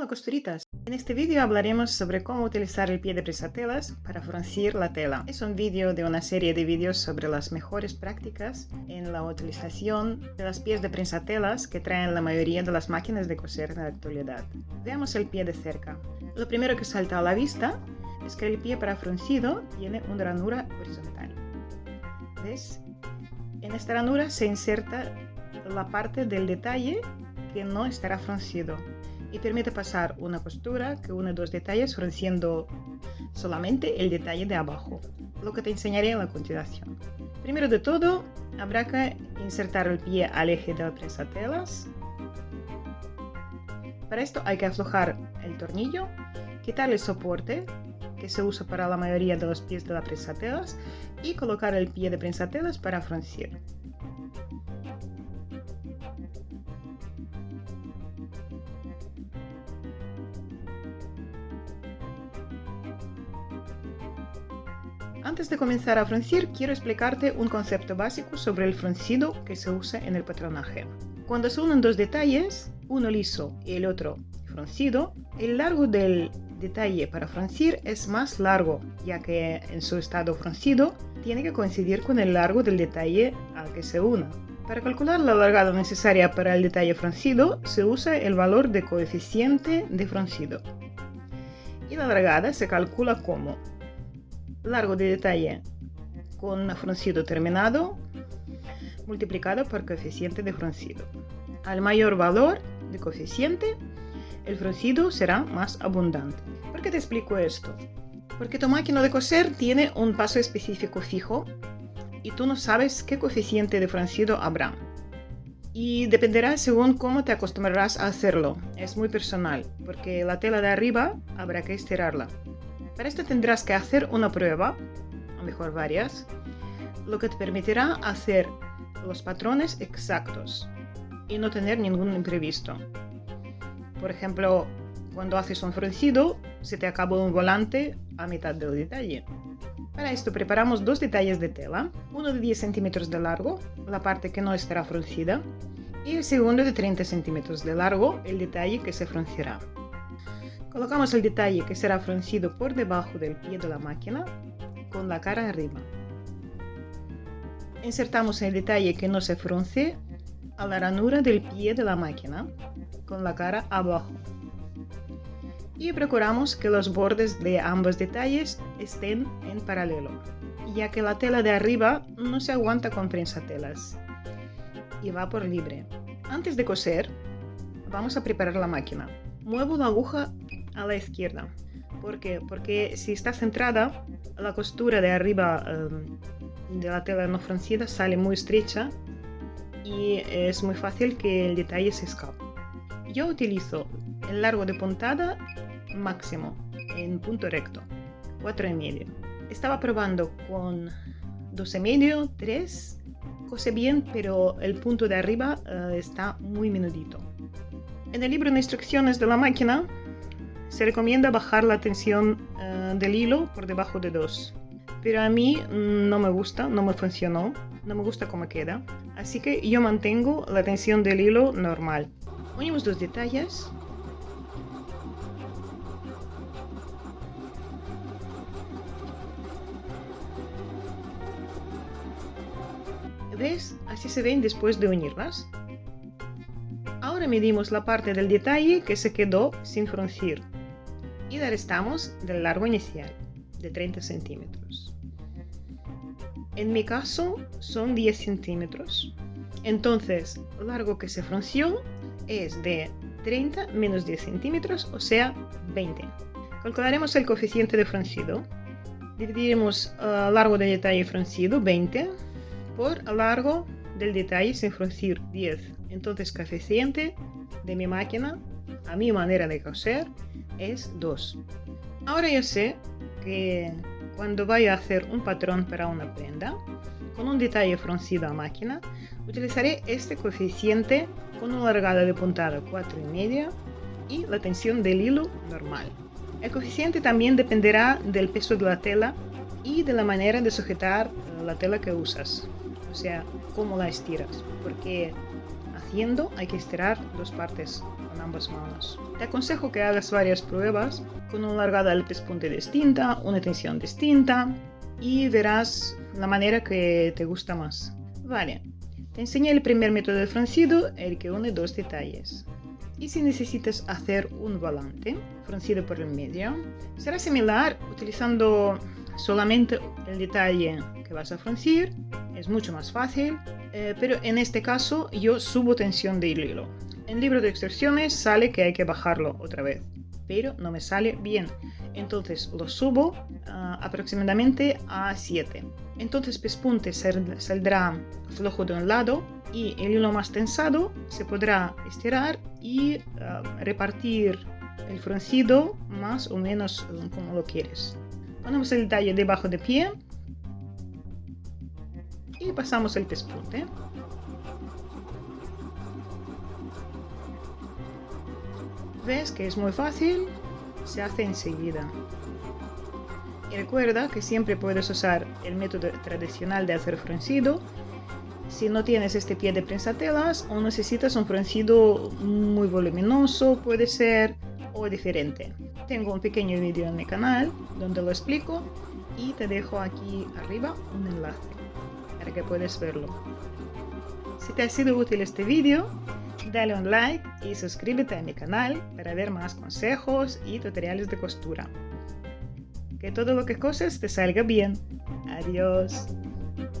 Hola costuritas, en este vídeo hablaremos sobre cómo utilizar el pie de presatelas para fruncir la tela. Es un vídeo de una serie de vídeos sobre las mejores prácticas en la utilización de las pies de prensatelas que traen la mayoría de las máquinas de coser en la actualidad. Veamos el pie de cerca. Lo primero que salta a la vista es que el pie para fruncido tiene una ranura horizontal. ¿Ves? En esta ranura se inserta la parte del detalle que no estará fruncido y permite pasar una costura que une dos detalles frunciendo solamente el detalle de abajo, lo que te enseñaré a continuación. Primero de todo, habrá que insertar el pie al eje de la telas. Para esto hay que aflojar el tornillo, quitar el soporte que se usa para la mayoría de los pies de la telas y colocar el pie de telas para fruncir. Antes de comenzar a fruncir, quiero explicarte un concepto básico sobre el fruncido que se usa en el patronaje. Cuando se unen dos detalles, uno liso y el otro fruncido, el largo del detalle para fruncir es más largo, ya que en su estado fruncido tiene que coincidir con el largo del detalle al que se una. Para calcular la largada necesaria para el detalle fruncido, se usa el valor de coeficiente de fruncido. Y la largada se calcula como largo de detalle con fruncido terminado multiplicado por coeficiente de fruncido. Al mayor valor de coeficiente, el fruncido será más abundante. ¿Por qué te explico esto? Porque tu máquina de coser tiene un paso específico fijo y tú no sabes qué coeficiente de fruncido habrá. Y dependerá según cómo te acostumbrarás a hacerlo. Es muy personal, porque la tela de arriba habrá que estirarla. Para esto tendrás que hacer una prueba, o mejor varias, lo que te permitirá hacer los patrones exactos y no tener ningún imprevisto. Por ejemplo, cuando haces un fruncido, se te acaba un volante a mitad del detalle. Para esto preparamos dos detalles de tela, uno de 10 centímetros de largo, la parte que no estará fruncida, y el segundo de 30 centímetros de largo, el detalle que se fruncirá. Colocamos el detalle que será fruncido por debajo del pie de la máquina con la cara arriba. Insertamos el detalle que no se frunce a la ranura del pie de la máquina con la cara abajo. Y procuramos que los bordes de ambos detalles estén en paralelo, ya que la tela de arriba no se aguanta con prensatelas y va por libre. Antes de coser, vamos a preparar la máquina. Muevo la aguja a la izquierda. ¿Por qué? Porque si está centrada, la costura de arriba em, de la tela no fruncida sale muy estrecha y es muy fácil que el detalle se escape. Yo utilizo el largo de puntada máximo en punto recto, y medio Estaba probando con y medio 3, cose bien, pero el punto de arriba eh, está muy menudito. En el libro de instrucciones de la máquina se recomienda bajar la tensión eh, del hilo por debajo de 2. Pero a mí mm, no me gusta, no me funcionó, no me gusta cómo queda. Así que yo mantengo la tensión del hilo normal. Unimos dos detalles. ¿Ves? Así se ven después de unirlas. Ahora medimos la parte del detalle que se quedó sin fruncir y restamos del largo inicial de 30 centímetros. En mi caso son 10 centímetros. Entonces, el largo que se frunció es de 30 menos 10 centímetros, o sea, 20. Calcularemos el coeficiente de fruncido. Dividiremos el largo del detalle fruncido, 20, por el largo del detalle sin fruncir, 10. Entonces, coeficiente de mi máquina, a mi manera de coser, es 2. Ahora yo sé que cuando vaya a hacer un patrón para una prenda, con un detalle fruncido a máquina, utilizaré este coeficiente con una largada de puntada 4,5 y la tensión del hilo normal. El coeficiente también dependerá del peso de la tela y de la manera de sujetar la tela que usas, o sea, cómo la estiras, porque haciendo hay que estirar dos partes con ambas manos. Te aconsejo que hagas varias pruebas con una largada del pespunte distinta, una tensión distinta y verás la manera que te gusta más. Vale, te enseñé el primer método de fruncido, el que une dos detalles. Y si necesitas hacer un volante fruncido por el medio, será similar utilizando solamente el detalle que vas a fruncir, es mucho más fácil, eh, pero en este caso yo subo tensión del hilo. En libro de extensiones sale que hay que bajarlo otra vez, pero no me sale bien. Entonces lo subo uh, aproximadamente a 7. Entonces pespunte saldrá flojo de un lado y el hilo más tensado se podrá estirar y uh, repartir el fruncido más o menos como lo quieres. Ponemos el detalle debajo de pie y pasamos el pespunte. ¿Ves que es muy fácil? Se hace enseguida. Y recuerda que siempre puedes usar el método tradicional de hacer fruncido. Si no tienes este pie de prensatelas o necesitas un fruncido muy voluminoso, puede ser, o diferente. Tengo un pequeño vídeo en mi canal donde lo explico y te dejo aquí arriba un enlace para que puedas verlo. Si te ha sido útil este vídeo, dale un like y suscríbete a mi canal para ver más consejos y tutoriales de costura. Que todo lo que coses te salga bien. Adiós.